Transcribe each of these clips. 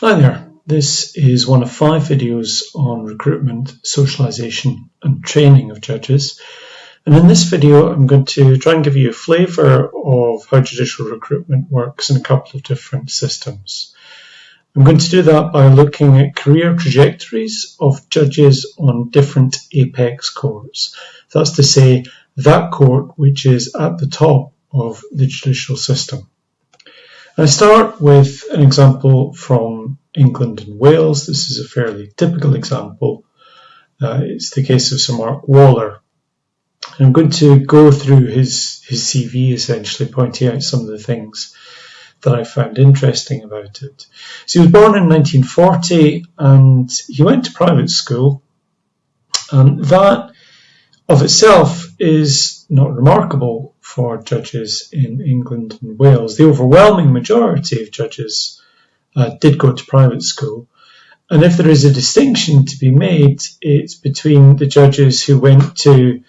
Hi there, this is one of five videos on recruitment, socialisation and training of judges. And in this video I'm going to try and give you a flavour of how judicial recruitment works in a couple of different systems. I'm going to do that by looking at career trajectories of judges on different apex courts. That's to say, that court which is at the top of the judicial system. I start with an example from England and Wales. This is a fairly typical example. Uh, it's the case of Sir Mark Waller. I'm going to go through his, his CV essentially, pointing out some of the things that I found interesting about it. So he was born in 1940 and he went to private school. And that of itself is not remarkable for judges in England and Wales. The overwhelming majority of judges uh, did go to private school. And if there is a distinction to be made, it's between the judges who went to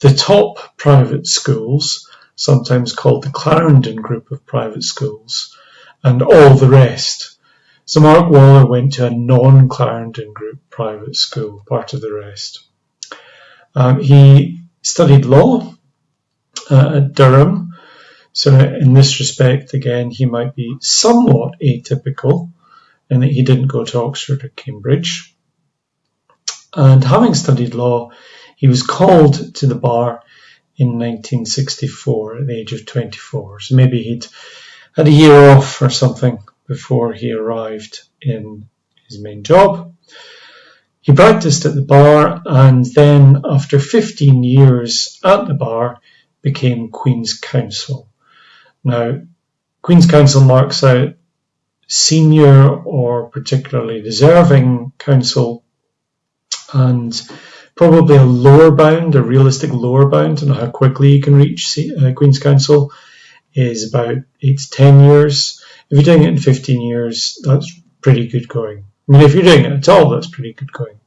the top private schools, sometimes called the Clarendon group of private schools, and all the rest. So Mark Waller went to a non-Clarendon group private school, part of the rest. Um, he studied law uh, at Durham. So in this respect, again, he might be somewhat atypical in that he didn't go to Oxford or Cambridge. And having studied law, he was called to the bar in 1964 at the age of 24. So maybe he'd had a year off or something before he arrived in his main job. He practiced at the bar and then, after 15 years at the bar, became Queen's Counsel. Now, Queen's Counsel marks out senior or particularly deserving counsel and probably a lower bound, a realistic lower bound on how quickly you can reach uh, Queen's Counsel is about 8 to 10 years. If you're doing it in 15 years, that's pretty good going. I mean, if you're doing it at all, that's pretty good going.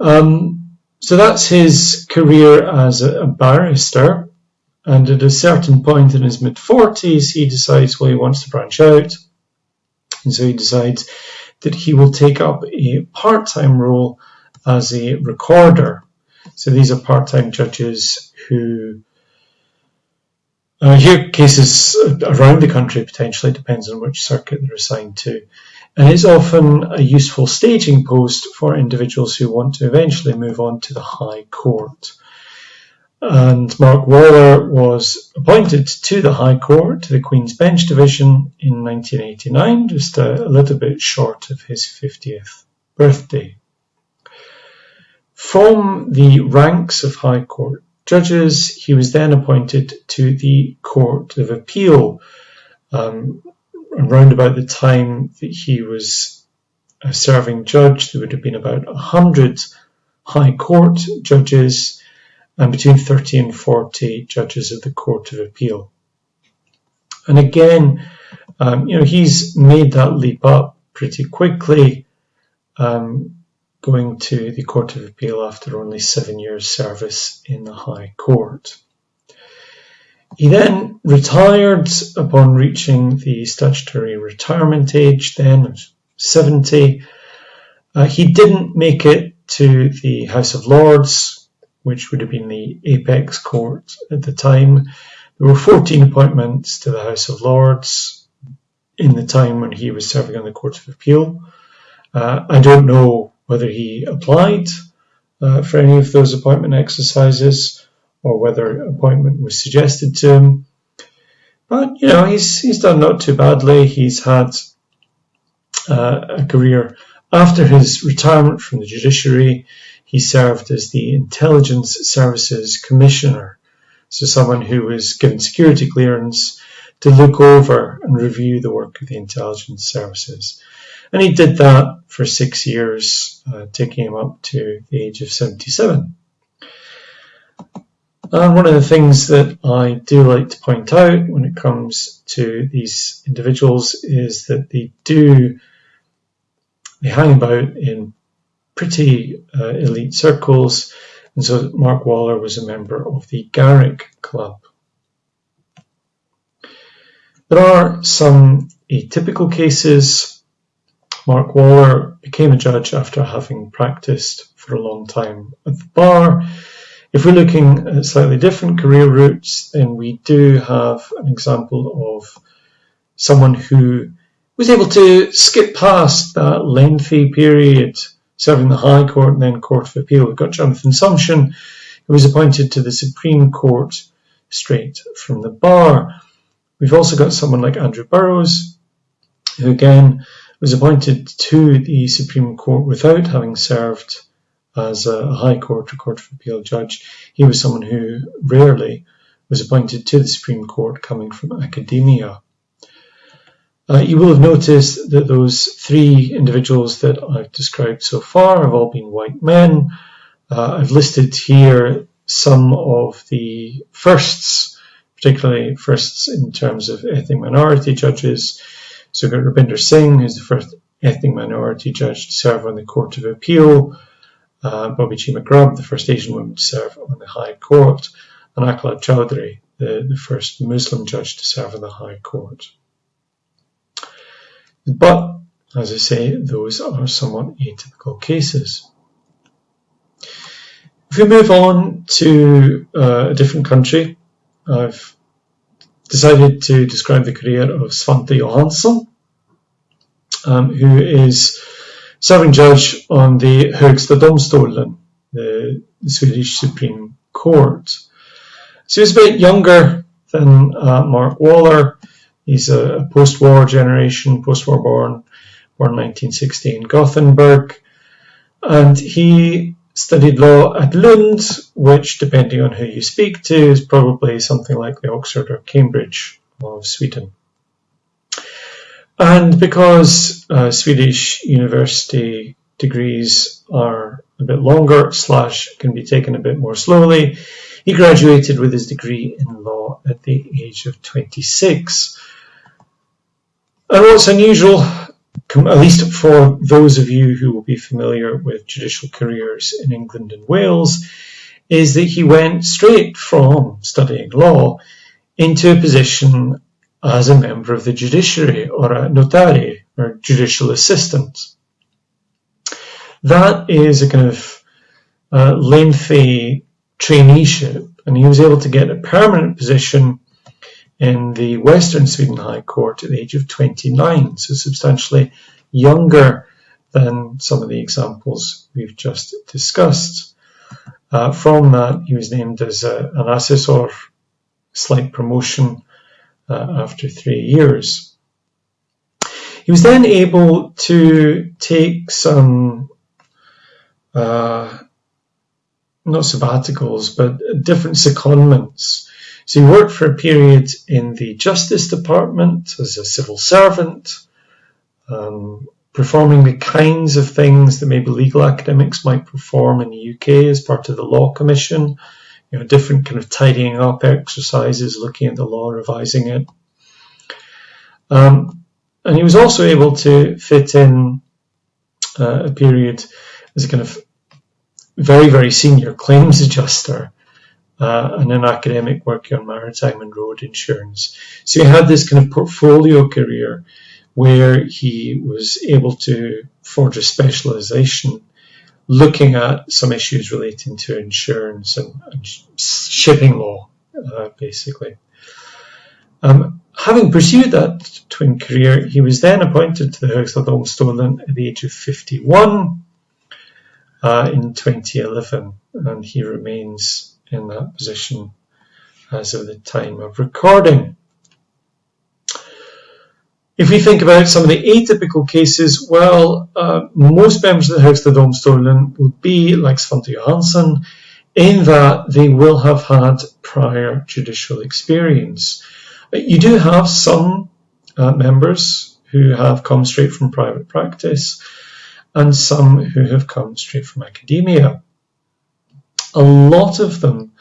Um, so that's his career as a, barrister. And at a certain point in his mid 40s, he decides, well, he wants to branch out. And so he decides that he will take up a part time role as a recorder. So these are part time judges who uh, hear cases around the country potentially, depends on which circuit they're assigned to and is often a useful staging post for individuals who want to eventually move on to the High Court. And Mark Waller was appointed to the High Court, to the Queen's Bench Division in 1989, just a, a little bit short of his 50th birthday. From the ranks of High Court judges, he was then appointed to the Court of Appeal, um, around about the time that he was a serving judge, there would have been about 100 High Court judges and between 30 and 40 judges of the Court of Appeal. And again, um, you know, he's made that leap up pretty quickly, um, going to the Court of Appeal after only seven years' service in the High Court. He then retired upon reaching the statutory retirement age, then of 70. Uh, he didn't make it to the House of Lords, which would have been the apex court at the time. There were 14 appointments to the House of Lords in the time when he was serving on the Court of Appeal. Uh, I don't know whether he applied uh, for any of those appointment exercises or whether appointment was suggested to him. But you know, he's he's done not too badly. He's had uh, a career after his retirement from the judiciary. He served as the Intelligence Services Commissioner, so someone who was given security clearance to look over and review the work of the intelligence services. And he did that for six years, uh, taking him up to the age of 77. And one of the things that I do like to point out when it comes to these individuals is that they do, they hang about in pretty uh, elite circles. And so Mark Waller was a member of the Garrick Club. There are some atypical cases. Mark Waller became a judge after having practiced for a long time at the bar. If we're looking at slightly different career routes, then we do have an example of someone who was able to skip past that lengthy period serving the High Court and then Court of Appeal. We've got Jonathan Sumption, who was appointed to the Supreme Court straight from the bar. We've also got someone like Andrew Burrows, who again was appointed to the Supreme Court without having served as a High Court or Court of Appeal judge. He was someone who rarely was appointed to the Supreme Court coming from academia. Uh, you will have noticed that those three individuals that I've described so far have all been white men. Uh, I've listed here some of the firsts, particularly firsts in terms of ethnic minority judges. So we've got Rabinder Singh, who's the first ethnic minority judge to serve on the Court of Appeal, uh, Bobbie Cheema-Grubb, the first Asian woman to serve on the High Court, and Akhlaq Chowdhury, the, the first Muslim judge to serve on the High Court. But, as I say, those are somewhat atypical cases. If we move on to uh, a different country, I've decided to describe the career of Svante Johansson, um, who is serving judge on the Högsta domstolen, the, Swedish Supreme Court. So he's a bit younger than uh, Mark Waller. He's a post-war generation, post-war born, born 1960 in Gothenburg, and he studied law at Lund, which, depending on who you speak to, is probably something like the Oxford or Cambridge of Sweden. And because uh, Swedish university degrees are a bit longer, slash can be taken a bit more slowly, he graduated with his degree in law at the age of 26. And what's unusual at least for those of you who will be familiar with judicial careers in England and Wales, is that he went straight from studying law into a position as a member of the judiciary or a notary or judicial assistant. That is a kind of uh, lengthy traineeship, and he was able to get a permanent position in the Western Sweden High Court at the age of 29, so substantially younger than some of the examples we've just discussed. Uh, from that, he was named as a, an assessor, slight promotion after three years. He was then able to take some, uh, not sabbaticals, but different secondments so he worked for a period in the Justice Department as a civil servant, um, performing the kinds of things that maybe legal academics might perform in the UK as part of the Law Commission, you know, different kind of tidying up exercises, looking at the law, revising it. Um, and he was also able to fit in uh, a period as a kind of very, very senior claims adjuster uh, and an academic working on maritime and road insurance. So he had this kind of portfolio career where he was able to forge a specialization looking at some issues relating to insurance and, and shipping law, uh, basically. Um, having pursued that twin career, he was then appointed to the Högsta domstolen at the age of 51 uh, in 2011, and he remains in that position as of the time of recording. If we think about some of the atypical cases, well, uh, most members of the House Högsta domstolen would be like Svante Johansson in that they will have had prior judicial experience. You do have some uh, members who have come straight from private practice and some who have come straight from academia a lot of them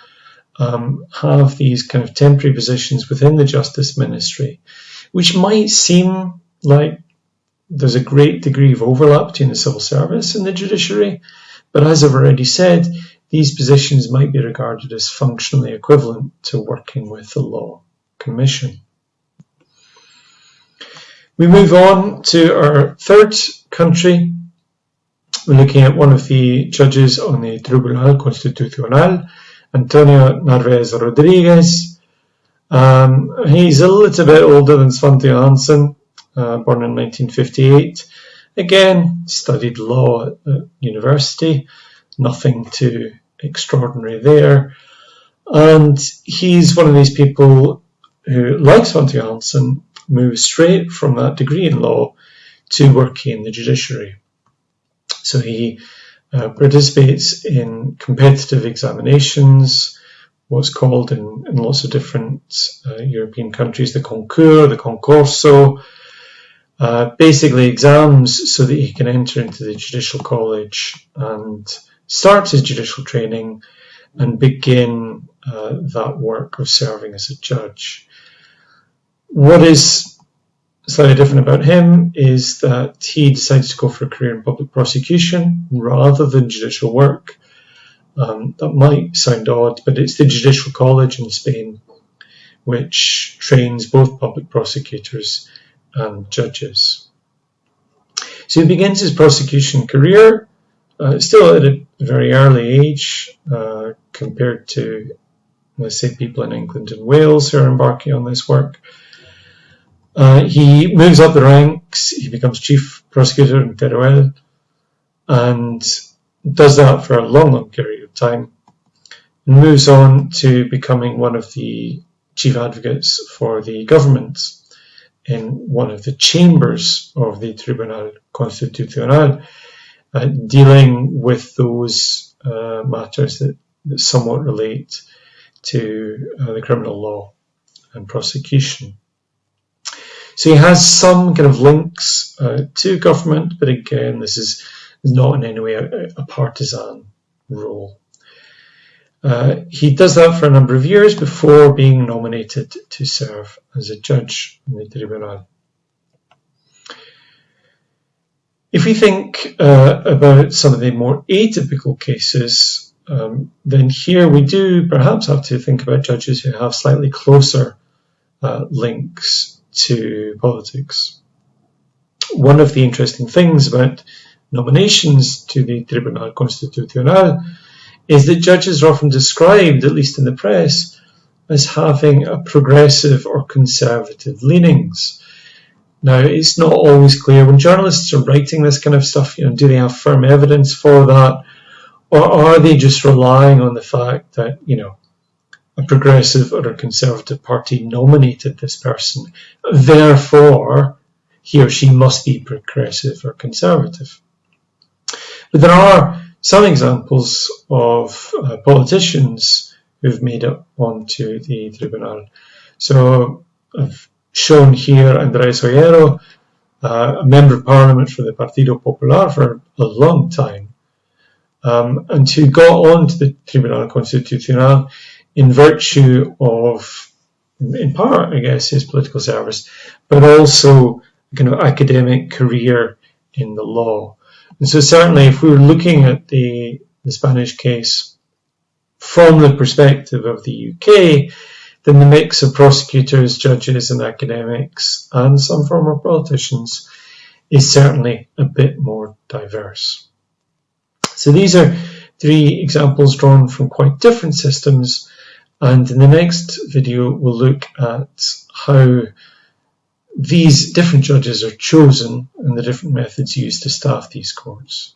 um, have these kind of temporary positions within the Justice Ministry, which might seem like there's a great degree of overlap between the civil service and the judiciary, but as I've already said, these positions might be regarded as functionally equivalent to working with the Law Commission. We move on to our third country. We're looking at one of the judges on the Tribunal Constitucional, Antonio Narvaez Rodriguez. Um, he's a little bit older than Svante Johansson, uh, born in 1958. Again, studied law at, university, nothing too extraordinary there. And he's one of these people who, like Svante Johansson, moves straight from that degree in law to working in the judiciary. So he uh, participates in competitive examinations, what's called in, in lots of different uh, European countries the concours, the concorso, uh, basically exams so that he can enter into the judicial college and start his judicial training and begin uh, that work of serving as a judge. What is slightly different about him is that he decides to go for a career in public prosecution rather than judicial work. Um, that might sound odd, but it's the Judicial College in Spain which trains both public prosecutors and judges. So he begins his prosecution career uh, still at a very early age uh, compared to, let's say, people in England and Wales who are embarking on this work. Uh, he moves up the ranks, he becomes chief prosecutor in Teruel, and does that for a long, long period time, and moves on to becoming one of the chief advocates for the government in one of the chambers of the Tribunal Constitucional, uh, dealing with those uh, matters that, that, somewhat relate to uh, the criminal law and prosecution. So he has some kind of links uh, to government, but again, this is not in any way a, a partisan role. Uh, he does that for a number of years before being nominated to serve as a judge in the Tribunal. If we think uh, about some of the more atypical cases, um, then here we do perhaps have to think about judges who have slightly closer uh, links to politics. One of the interesting things about nominations to the Tribunal Constitucional is that judges are often described, at least in the press, as having a progressive or conservative leanings. Now, it's not always clear when journalists are writing this kind of stuff, you know, do they have firm evidence for that? Or are they just relying on the fact that, you know, a progressive or a conservative party nominated this person. Therefore, he or she must be progressive or conservative. But there are some examples of uh, politicians who've made it onto the tribunal. So I've shown here Andres Ollero, uh, a member of parliament for the Partido Popular for a long time, um, and who got onto the Tribunal Constitucional in virtue of, in part, I guess, his political service, but also kind of academic career in the law. And so certainly if we were looking at the, the Spanish case from the perspective of the UK, then the mix of prosecutors, judges and academics and some former politicians is certainly a bit more diverse. So these are three examples drawn from quite different systems and in the next video, we'll look at how these different judges are chosen and the different methods used to staff these courts.